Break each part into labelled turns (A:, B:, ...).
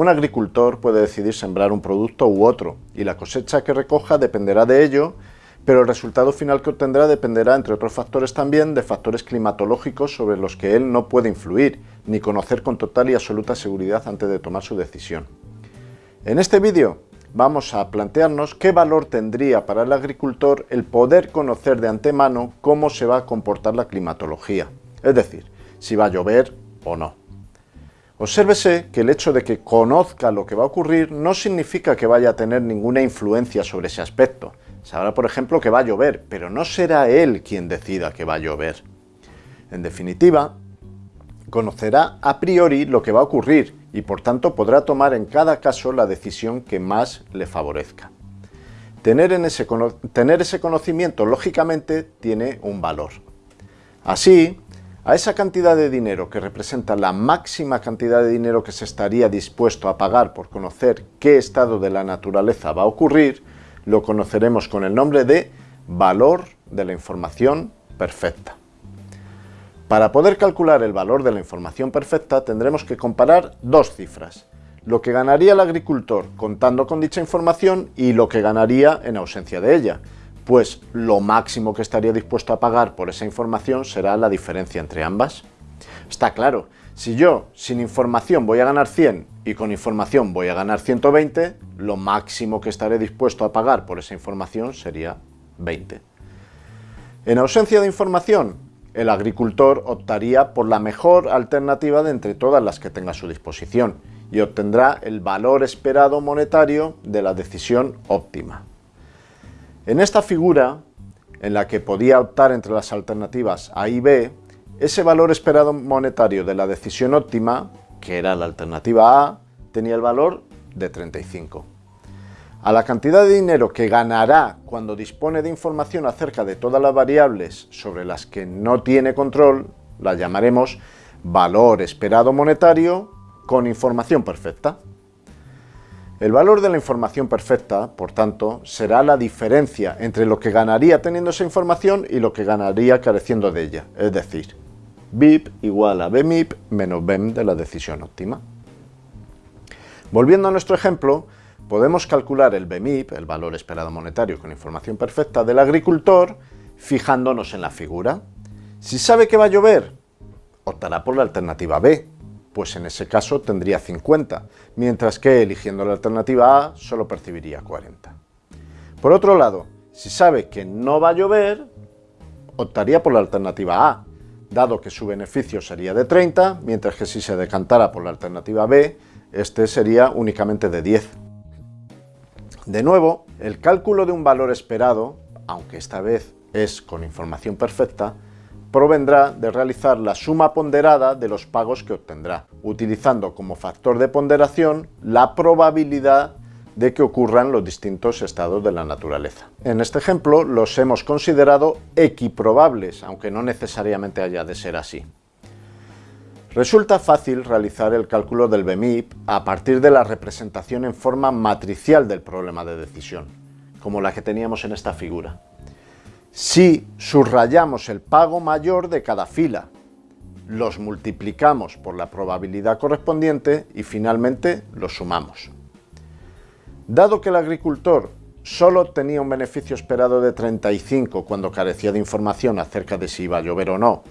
A: Un agricultor puede decidir sembrar un producto u otro, y la cosecha que recoja dependerá de ello, pero el resultado final que obtendrá dependerá, entre otros factores también, de factores climatológicos sobre los que él no puede influir, ni conocer con total y absoluta seguridad antes de tomar su decisión. En este vídeo vamos a plantearnos qué valor tendría para el agricultor el poder conocer de antemano cómo se va a comportar la climatología, es decir, si va a llover o no. Obsérvese que el hecho de que conozca lo que va a ocurrir no significa que vaya a tener ninguna influencia sobre ese aspecto. Sabrá, por ejemplo, que va a llover, pero no será él quien decida que va a llover. En definitiva, conocerá a priori lo que va a ocurrir y por tanto podrá tomar en cada caso la decisión que más le favorezca. Tener, ese, tener ese conocimiento, lógicamente, tiene un valor. Así, a esa cantidad de dinero que representa la máxima cantidad de dinero que se estaría dispuesto a pagar por conocer qué estado de la naturaleza va a ocurrir, lo conoceremos con el nombre de valor de la información perfecta. Para poder calcular el valor de la información perfecta tendremos que comparar dos cifras, lo que ganaría el agricultor contando con dicha información y lo que ganaría en ausencia de ella, pues lo máximo que estaría dispuesto a pagar por esa información será la diferencia entre ambas. Está claro, si yo sin información voy a ganar 100 y con información voy a ganar 120, lo máximo que estaré dispuesto a pagar por esa información sería 20. En ausencia de información, el agricultor optaría por la mejor alternativa de entre todas las que tenga a su disposición y obtendrá el valor esperado monetario de la decisión óptima. En esta figura, en la que podía optar entre las alternativas A y B, ese valor esperado monetario de la decisión óptima, que era la alternativa A, tenía el valor de 35. A la cantidad de dinero que ganará cuando dispone de información acerca de todas las variables sobre las que no tiene control, la llamaremos valor esperado monetario con información perfecta. El valor de la información perfecta, por tanto, será la diferencia entre lo que ganaría teniendo esa información y lo que ganaría careciendo de ella, es decir, BIP igual a BMIP menos BEM de la decisión óptima. Volviendo a nuestro ejemplo, podemos calcular el BMIP, el valor esperado monetario con información perfecta del agricultor, fijándonos en la figura. Si sabe que va a llover, optará por la alternativa B, pues en ese caso tendría 50, mientras que eligiendo la alternativa A solo percibiría 40. Por otro lado, si sabe que no va a llover, optaría por la alternativa A, dado que su beneficio sería de 30, mientras que si se decantara por la alternativa B, este sería únicamente de 10. De nuevo, el cálculo de un valor esperado, aunque esta vez es con información perfecta, provendrá de realizar la suma ponderada de los pagos que obtendrá, utilizando como factor de ponderación la probabilidad de que ocurran los distintos estados de la naturaleza. En este ejemplo los hemos considerado equiprobables, aunque no necesariamente haya de ser así. Resulta fácil realizar el cálculo del BMIP a partir de la representación en forma matricial del problema de decisión, como la que teníamos en esta figura si subrayamos el pago mayor de cada fila, los multiplicamos por la probabilidad correspondiente y finalmente los sumamos. Dado que el agricultor solo tenía un beneficio esperado de 35 cuando carecía de información acerca de si iba a llover o no,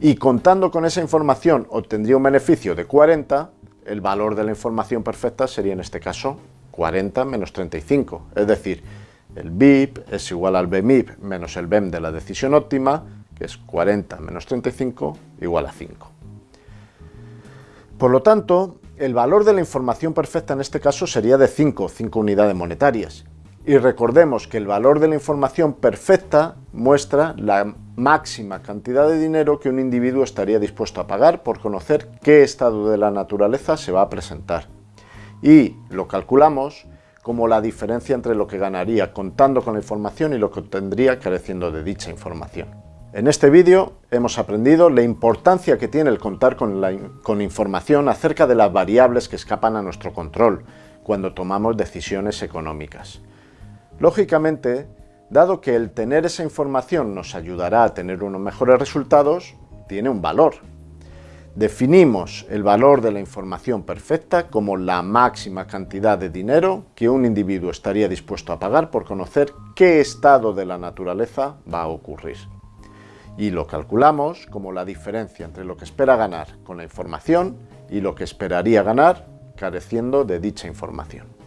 A: y contando con esa información obtendría un beneficio de 40, el valor de la información perfecta sería en este caso 40 menos 35, es decir, el BIP es igual al BMIP menos el BEM de la decisión óptima, que es 40 menos 35 igual a 5. Por lo tanto, el valor de la información perfecta en este caso sería de 5, 5 unidades monetarias. Y recordemos que el valor de la información perfecta muestra la máxima cantidad de dinero que un individuo estaría dispuesto a pagar por conocer qué estado de la naturaleza se va a presentar. Y lo calculamos como la diferencia entre lo que ganaría contando con la información y lo que obtendría careciendo de dicha información. En este vídeo hemos aprendido la importancia que tiene el contar con, con información acerca de las variables que escapan a nuestro control cuando tomamos decisiones económicas. Lógicamente, dado que el tener esa información nos ayudará a tener unos mejores resultados, tiene un valor. Definimos el valor de la información perfecta como la máxima cantidad de dinero que un individuo estaría dispuesto a pagar por conocer qué estado de la naturaleza va a ocurrir. Y lo calculamos como la diferencia entre lo que espera ganar con la información y lo que esperaría ganar careciendo de dicha información.